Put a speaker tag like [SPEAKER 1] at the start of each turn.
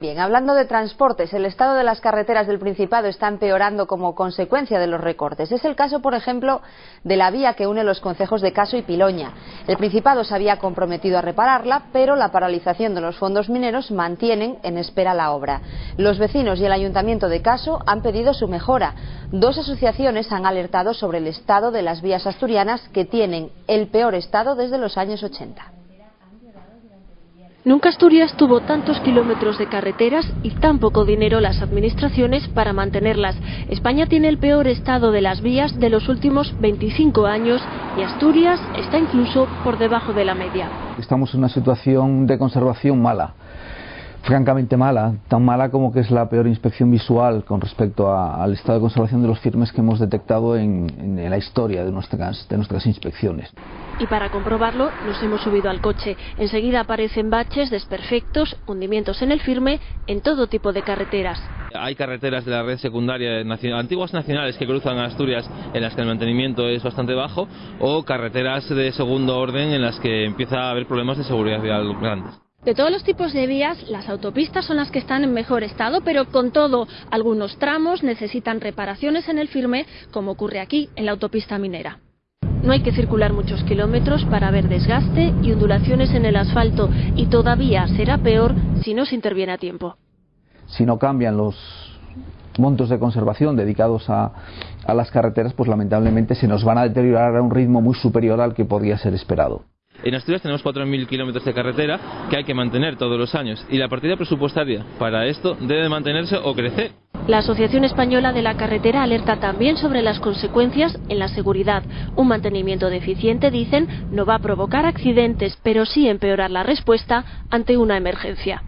[SPEAKER 1] Bien, hablando de transportes, el estado de las carreteras del Principado está empeorando como consecuencia de los recortes. Es el caso, por ejemplo, de la vía que une los concejos de Caso y Piloña. El Principado se había comprometido a repararla, pero la paralización de los fondos mineros mantienen en espera la obra. Los vecinos y el Ayuntamiento de Caso han pedido su mejora. Dos asociaciones han alertado sobre el estado de las vías asturianas que tienen el peor estado desde los años 80.
[SPEAKER 2] Nunca Asturias tuvo tantos kilómetros de carreteras y tan poco dinero las administraciones para mantenerlas. España tiene el peor estado de las vías de los últimos 25 años y Asturias está incluso por debajo de la media.
[SPEAKER 3] Estamos en una situación de conservación mala francamente mala, tan mala como que es la peor inspección visual con respecto al estado de conservación de los firmes que hemos detectado en, la historia de nuestras, de nuestras inspecciones.
[SPEAKER 2] Y para comprobarlo nos hemos subido al coche. Enseguida aparecen baches, desperfectos, hundimientos en el firme en todo tipo de carreteras.
[SPEAKER 4] Hay carreteras de la red secundaria antiguas nacionales que cruzan Asturias en las que el mantenimiento es bastante bajo o carreteras de segundo orden en las que empieza a haber problemas de seguridad vial grandes.
[SPEAKER 2] De todos los tipos de vías, las autopistas son las que están en mejor estado, pero con todo, algunos tramos necesitan reparaciones en el firme, como ocurre aquí, en la autopista minera. No hay que circular muchos kilómetros para ver desgaste y ondulaciones en el asfalto, y todavía será peor si no se interviene a tiempo.
[SPEAKER 3] Si no cambian los montos de conservación dedicados a, a las carreteras, pues lamentablemente se nos van a deteriorar a un ritmo muy superior al que podría ser esperado.
[SPEAKER 4] En Asturias tenemos 4.000 kilómetros de carretera que hay que mantener todos los años y la partida presupuestaria para esto debe mantenerse o crecer.
[SPEAKER 2] La Asociación Española de la Carretera alerta también sobre las consecuencias en la seguridad. Un mantenimiento deficiente, dicen, no va a provocar accidentes, pero sí empeorar la respuesta ante una emergencia.